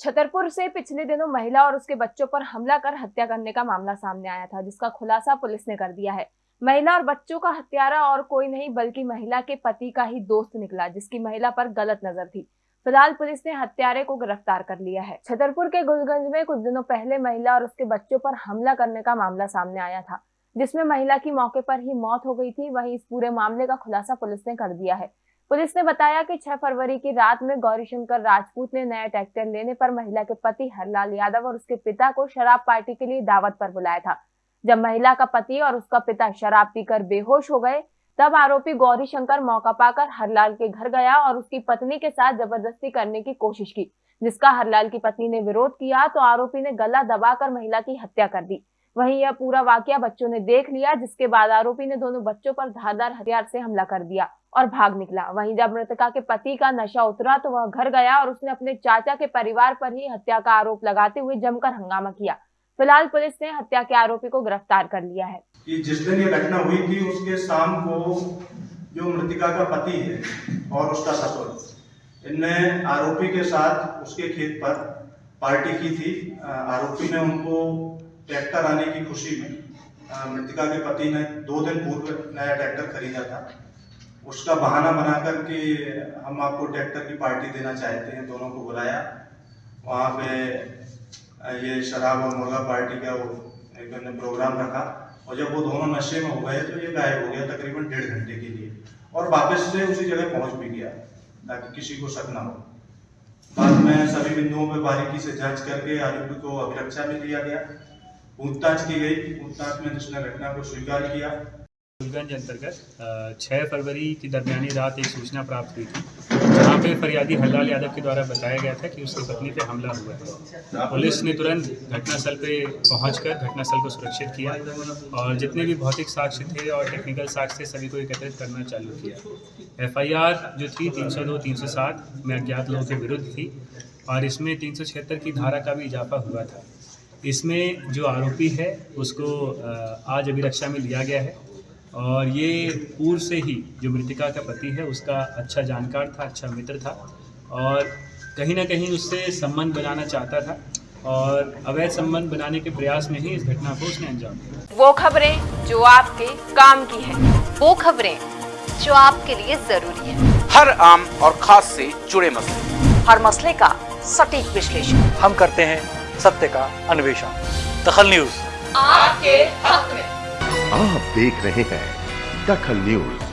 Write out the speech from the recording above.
छतरपुर से पिछले दिनों महिला और उसके बच्चों पर हमला कर हत्या करने का मामला सामने आया था, जिसका खुलासा पुलिस ने कर दिया है। महिला और बच्चों का हत्यारा और कोई नहीं, बल्कि महिला के पति का ही दोस्त निकला, जिसकी महिला पर गलत नज़र थी। फ़िलहाल पुलिस ने हत्यारे को गिरफ़्तार कर लिया है। छतरपुर के गुलगंज में कुछ दिनों पहले महिला और उसके बच्चों पर हमला करने का मामला सामने आया था, जिसमें महिला की मौके पर ही मौत हो गई थी। वहीं इस पूरे मामले का खुलासा पुलिस ने कर दिया है। पुलिस ने बताया कि 6 फरवरी की रात में गौरीशंकर राजपूत ने नया ट्रैक्टर लेने पर महिला के पति हरलाल यादव और उसके पिता को शराब पार्टी के लिए दावत पर बुलाया था। जब महिला का पति और उसका पिता शराब पीकर बेहोश हो गए, तब आरोपी गौरीशंकर मौका पाकर हरलाल के घर गया और उसकी पत्नी के साथ ज़बरदस्ती करने की कोशिश की, जिसका हरलाल की पत्नी ने विरोध किया तो आरोपी ने गला दबाकर महिला की हत्या कर दी। वहीं यह पूरा वाक्य बच्चों ने देख लिया, जिसके बाद आरोपी ने दोनों बच्चों पर धारदार हथियार से हमला कर दिया और भाग निकला। वहीं जब मृतका के पति का नशा उतरा तो वह घर गया और उसने अपने चाचा के परिवार पर ही हत्या का आरोप लगाते हुए जमकर हंगामा किया। फ़िलहाल पुलिस ने हत्या के आरोपी को गिरफ़्तार कर लिया है। कि जिस दिन ये घटना हुई थी, उसके शाम को जो मृतिका का पति है और उसका ससुर, इनने आरोपी के साथ उसके खेत पर पार्टी की थी। आरोपी ने उनको ट्रैक्टर आने की खुशी में मृतिका के पति ने दो दिन पूर्व नया ट्रैक्टर खरीदा था। उसका बहाना बना करके हम आपको ट्रैक्टर की पार्टी देना चाहते हैं, दोनों को बुलाया। वहाँ पे ये शराब और मुर्गा पार्टी का वो एक प्रोग्राम रखा और जब वो दोनों नशे में हो गए तो ये गायब हो गया तकरीबन डेढ़ घंटे के लिए और वापस से उसी जगह पहुँच भी गया, ताकि किसी को शक ना हो। बाद में सभी बिंदुओं पर बारीकी से जाँच करके आरोपी को अभिरक्षा में लिया गया। पूछताछ की गई। पूछताछ में जिसने घटना को स्वीकार किया। फूलगंज अंतर्गत छः फरवरी की दरमियानी रात एक सूचना प्राप्त हुई थी, जहाँ पे फरियादी हरलाल यादव के द्वारा बताया गया था कि उसकी पत्नी पे हमला हुआ है। पुलिस ने तुरंत घटनास्थल पे पहुंचकर घटनास्थल को सुरक्षित किया और जितने भी भौतिक साक्ष्य थे और टेक्निकल साक्ष्य थे, सभी को एकत्रित करना चालू किया। एफआईआर जो थी 302 307 में अज्ञात लोगों के विरुद्ध थी और इसमें तीन सौ छिहत्तर की धारा का भी इजाफा हुआ था। इसमें जो आरोपी है उसको आज अभिरक्षा में लिया गया है। और ये पूर्व से ही जो मृतिका का पति है उसका अच्छा जानकार था अच्छा मित्र था। और कहीं ना कहीं उससे संबंध बनाना चाहता था। और अवैध संबंध बनाने के प्रयास में ही इस घटना को उसने अंजाम दिया। वो खबरें जो आपके काम की है वो खबरें जो आपके लिए ज़रूरी है। हर आम और खास से जुड़े मसले। हर मसले का सटीक विश्लेषण। हम करते हैं सत्य का अन्वेषण। दखल न्यूज़। आपके हक में। आप देख रहे हैं दखल न्यूज़।